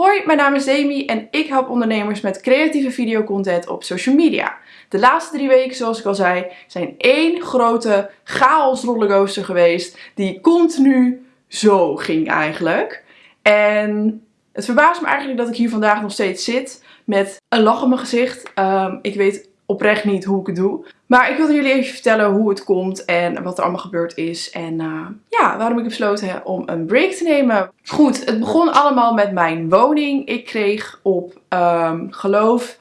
Hoi, mijn naam is Demi en ik help ondernemers met creatieve videocontent op social media. De laatste drie weken, zoals ik al zei, zijn één grote chaos rollercoaster geweest die continu zo ging eigenlijk. En het verbaast me eigenlijk dat ik hier vandaag nog steeds zit met een lach op mijn gezicht. Ehm, ik weet oprecht niet hoe ik het doe. Maar ik wilde jullie even vertellen hoe het komt en wat er allemaal gebeurd is. En uh, ja, waarom ik besloten heb om een break te nemen. Goed, het begon allemaal met mijn woning. Ik kreeg op, um, geloof,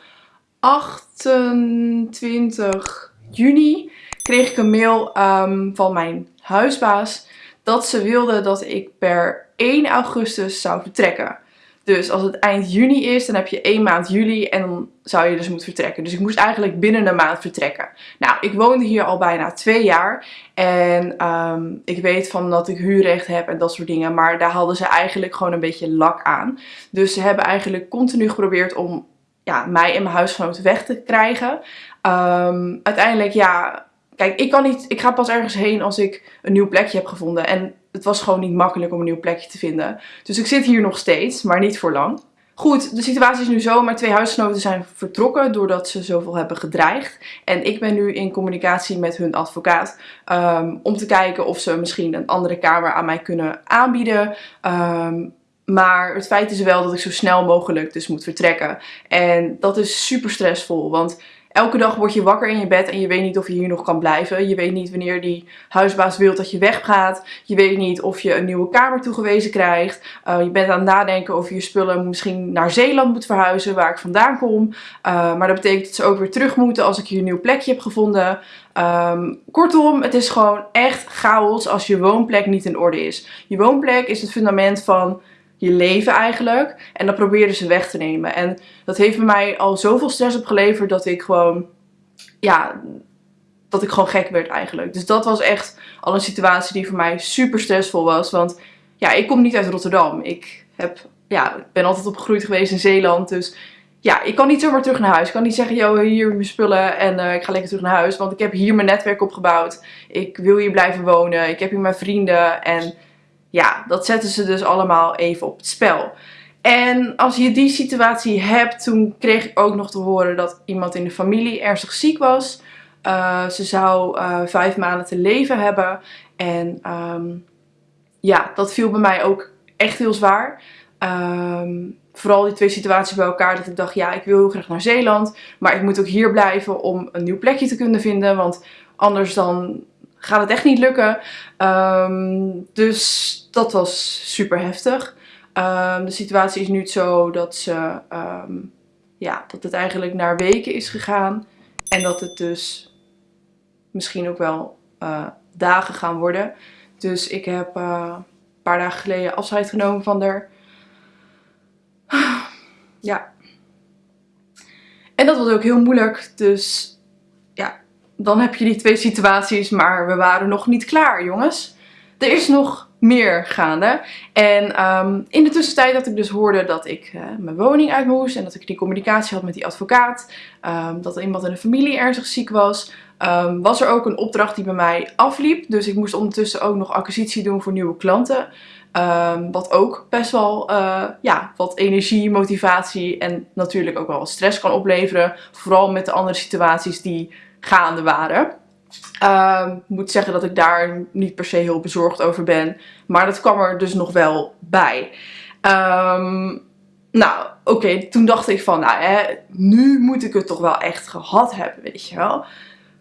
28 juni kreeg ik een mail um, van mijn huisbaas dat ze wilde dat ik per 1 augustus zou vertrekken. Dus als het eind juni is, dan heb je één maand juli en dan zou je dus moeten vertrekken. Dus ik moest eigenlijk binnen een maand vertrekken. Nou, ik woonde hier al bijna twee jaar. En um, ik weet van dat ik huurrecht heb en dat soort dingen. Maar daar hadden ze eigenlijk gewoon een beetje lak aan. Dus ze hebben eigenlijk continu geprobeerd om ja, mij en mijn huisgenoten weg te krijgen. Um, uiteindelijk, ja, kijk, ik kan niet, ik ga pas ergens heen als ik een nieuw plekje heb gevonden. En het was gewoon niet makkelijk om een nieuw plekje te vinden. Dus ik zit hier nog steeds, maar niet voor lang. Goed, de situatie is nu zo. Mijn twee huisgenoten zijn vertrokken doordat ze zoveel hebben gedreigd. En ik ben nu in communicatie met hun advocaat um, om te kijken of ze misschien een andere kamer aan mij kunnen aanbieden. Um, maar het feit is wel dat ik zo snel mogelijk dus moet vertrekken. En dat is super stressvol, want Elke dag word je wakker in je bed en je weet niet of je hier nog kan blijven. Je weet niet wanneer die huisbaas wil dat je weggaat. Je weet niet of je een nieuwe kamer toegewezen krijgt. Uh, je bent aan het nadenken of je spullen misschien naar Zeeland moet verhuizen, waar ik vandaan kom. Uh, maar dat betekent dat ze ook weer terug moeten als ik hier een nieuw plekje heb gevonden. Um, kortom, het is gewoon echt chaos als je woonplek niet in orde is. Je woonplek is het fundament van je leven eigenlijk. En dat probeerden ze weg te nemen. En dat heeft bij mij al zoveel stress opgeleverd dat ik gewoon, ja, dat ik gewoon gek werd eigenlijk. Dus dat was echt al een situatie die voor mij super stressvol was. Want ja, ik kom niet uit Rotterdam. Ik heb, ja, ben altijd opgegroeid geweest in Zeeland. Dus ja, ik kan niet zomaar terug naar huis. Ik kan niet zeggen, joh, hier mijn spullen en uh, ik ga lekker terug naar huis. Want ik heb hier mijn netwerk opgebouwd. Ik wil hier blijven wonen. Ik heb hier mijn vrienden en ja, dat zetten ze dus allemaal even op het spel. En als je die situatie hebt, toen kreeg ik ook nog te horen dat iemand in de familie ernstig ziek was. Uh, ze zou uh, vijf maanden te leven hebben. En um, ja, dat viel bij mij ook echt heel zwaar. Um, vooral die twee situaties bij elkaar. Dat ik dacht, ja, ik wil heel graag naar Zeeland. Maar ik moet ook hier blijven om een nieuw plekje te kunnen vinden. Want anders dan gaat het echt niet lukken. Um, dus dat was super heftig. Um, de situatie is nu zo dat, ze, um, ja, dat het eigenlijk naar weken is gegaan. En dat het dus misschien ook wel uh, dagen gaan worden. Dus ik heb uh, een paar dagen geleden afscheid genomen van haar. Ja. En dat was ook heel moeilijk. Dus dan heb je die twee situaties. Maar we waren nog niet klaar, jongens. Er is nog meer gaande. En um, in de tussentijd dat ik dus hoorde dat ik uh, mijn woning uit moest en dat ik die communicatie had met die advocaat, um, dat er iemand in de familie ernstig ziek was, um, was er ook een opdracht die bij mij afliep. Dus ik moest ondertussen ook nog acquisitie doen voor nieuwe klanten. wat ook best wel uh, ja, wat energie, motivatie en natuurlijk ook wel wat stress kan opleveren. Vooral met de andere situaties die gaande waren. Uh, moet zeggen dat ik daar niet per se heel bezorgd over ben. Maar dat kwam er dus nog wel bij. Um, nou, oké, toen dacht ik van, nou hè, nu moet ik het toch wel echt gehad hebben, weet je wel.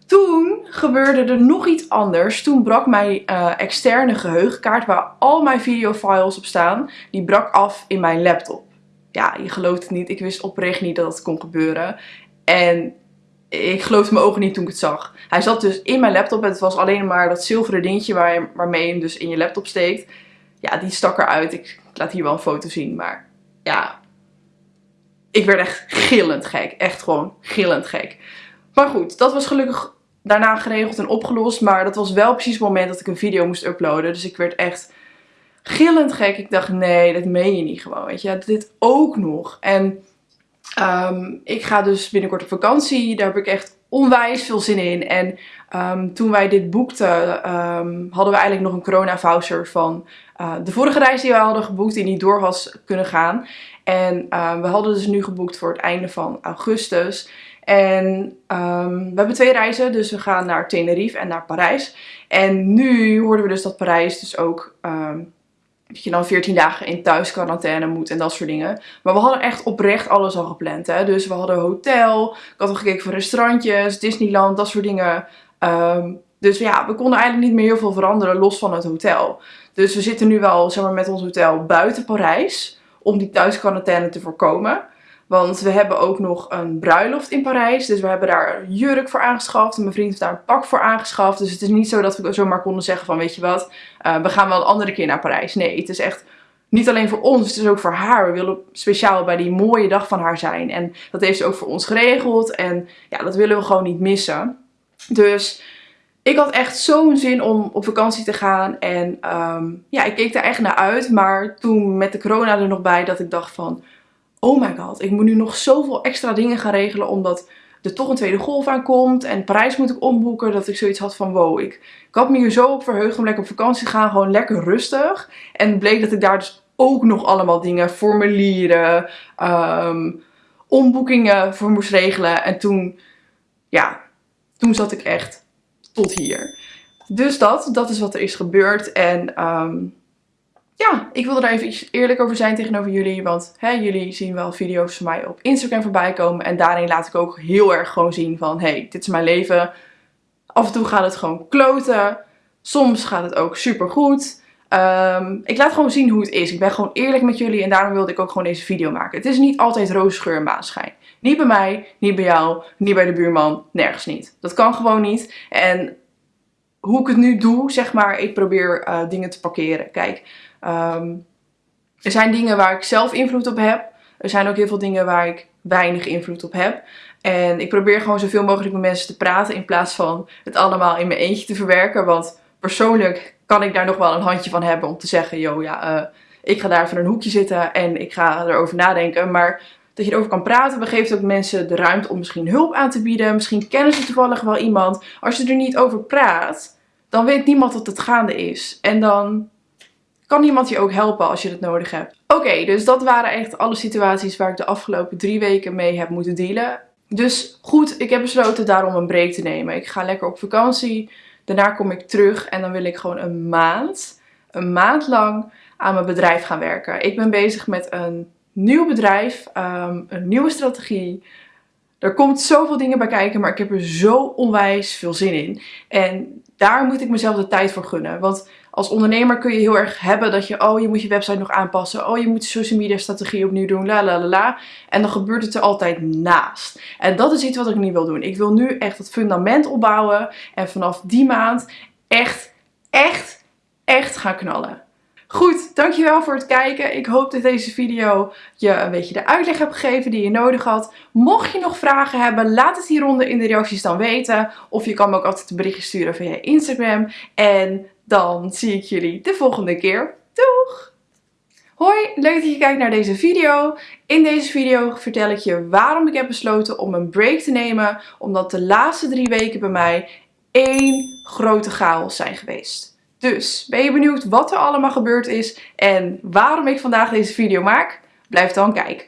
Toen gebeurde er nog iets anders. Toen brak mijn uh, externe geheugenkaart, waar al mijn videofiles op staan, die brak af in mijn laptop. Ja, je gelooft het niet. Ik wist oprecht niet dat het kon gebeuren. En ik geloofde mijn ogen niet toen ik het zag. Hij zat dus in mijn laptop en het was alleen maar dat zilveren dingetje waar, waarmee je hem dus in je laptop steekt. Ja, die stak eruit. Ik, ik laat hier wel een foto zien, maar ja. Ik werd echt gillend gek. Echt gewoon gillend gek. Maar goed, dat was gelukkig daarna geregeld en opgelost. Maar dat was wel precies het moment dat ik een video moest uploaden. Dus ik werd echt gillend gek. Ik dacht, nee, dat meen je niet gewoon, weet je. Dit ook nog. En Um, ik ga dus binnenkort op vakantie. Daar heb ik echt onwijs veel zin in. En ehm, toen wij dit boekten, ehm, hadden we eigenlijk nog een corona voucher van uh, de vorige reis die we hadden geboekt, die niet door was kunnen gaan. En we hadden dus nu geboekt voor het einde van augustus. En we hebben twee reizen, dus we gaan naar Tenerife en naar Parijs. En nu hoorden we dus dat Parijs dus ook dat je dan 14 dagen in thuisquarantaine moet en dat soort dingen. Maar we hadden echt oprecht alles al gepland. Hè? Dus we hadden hotel, ik had al gekeken voor restaurantjes, Disneyland, dat soort dingen. Um, dus ja, we konden eigenlijk niet meer heel veel veranderen los van het hotel. Dus we zitten nu wel zeg maar, met ons hotel buiten Parijs om die thuisquarantaine te voorkomen. Want we hebben ook nog een bruiloft in Parijs. Dus we hebben daar jurk voor aangeschaft. En mijn vriend heeft daar een pak voor aangeschaft. Dus het is niet zo dat we zomaar konden zeggen van weet je wat, uh, we gaan wel een andere keer naar Parijs. Nee, het is echt niet alleen voor ons, het is ook voor haar. We willen speciaal bij die mooie dag van haar zijn. En dat heeft ze ook voor ons geregeld. En ja, dat willen we gewoon niet missen. Dus ik had echt zo'n zin om op vakantie te gaan. En um, ja, ik keek daar echt naar uit. Maar toen met de corona er nog bij dat ik dacht van oh my god, ik moet nu nog zoveel extra dingen gaan regelen omdat er toch een tweede golf aankomt en Parijs moet ik omboeken. Dat ik zoiets had van wow, ik, had me hier zo op verheugd om lekker op vakantie te gaan, gewoon lekker rustig. En bleek dat ik daar dus ook nog allemaal dingen, formulieren, um, omboekingen voor moest regelen. En toen, ja, toen zat ik echt tot hier. Dus dat, dat is wat er is gebeurd. En um, ja, ik wilde daar even eerlijk over zijn tegenover jullie. Want hè, jullie zien wel video's van mij op Instagram voorbij komen. En daarin laat ik ook heel erg gewoon zien van... hey, dit is mijn leven. Af en toe gaat het gewoon kloten. Soms gaat het ook super goed. Um, ik laat gewoon zien hoe het is. Ik ben gewoon eerlijk met jullie. En daarom wilde ik ook gewoon deze video maken. Het is niet altijd roosgeur en maanschijn. Niet bij mij, niet bij jou, niet bij de buurman. Nergens niet. Dat kan gewoon niet. En hoe ik het nu doe, zeg maar, ik probeer uh, dingen te parkeren. Kijk, um, er zijn dingen waar ik zelf invloed op heb. Er zijn ook heel veel dingen waar ik weinig invloed op heb. En ik probeer gewoon zoveel mogelijk met mensen te praten in plaats van het allemaal in mijn eentje te verwerken. Want persoonlijk kan ik daar nog wel een handje van hebben om te zeggen, yo ja, uh, ik ga daar in een hoekje zitten en ik ga erover nadenken. Maar dat je erover kan praten, geeft ook mensen de ruimte om misschien hulp aan te bieden. Misschien kennen ze toevallig wel iemand. Als je er niet over praat, dan weet niemand dat het gaande is. En dan kan iemand je ook helpen als je het nodig hebt. Oké, dus dat waren echt alle situaties waar ik de afgelopen drie weken mee heb moeten dealen. Dus goed, ik heb besloten daarom een break te nemen. Ik ga lekker op vakantie. Daarna kom ik terug en dan wil ik gewoon een maand, een maand lang aan mijn bedrijf gaan werken. Ik ben bezig met een nieuw bedrijf, um, een nieuwe strategie. Er komt zoveel dingen bij kijken, maar ik heb er zo onwijs veel zin in. En daar moet ik mezelf de tijd voor gunnen. Want als ondernemer kun je heel erg hebben dat je, oh je moet je website nog aanpassen. Oh je moet social media strategie opnieuw doen, la la la la. En dan gebeurt het er altijd naast. En dat is iets wat ik niet wil doen. Ik wil nu echt het fundament opbouwen. En vanaf die maand echt, echt, echt gaan knallen. Goed, dankjewel voor het kijken. Ik hoop dat deze video je een beetje de uitleg heb gegeven die je nodig had. Mocht je nog vragen hebben, laat het hieronder in de reacties dan weten. Of je kan me ook altijd een berichtje sturen via Instagram. En dan zie ik jullie de volgende keer. Doeg! Hoi, leuk dat je kijkt naar deze video. In deze video vertel ik je waarom ik heb besloten om een break te nemen. Omdat de laatste drie weken bij mij één grote chaos zijn geweest. Dus, ben je benieuwd wat er allemaal gebeurd is en waarom ik vandaag deze video maak? Blijf dan kijken.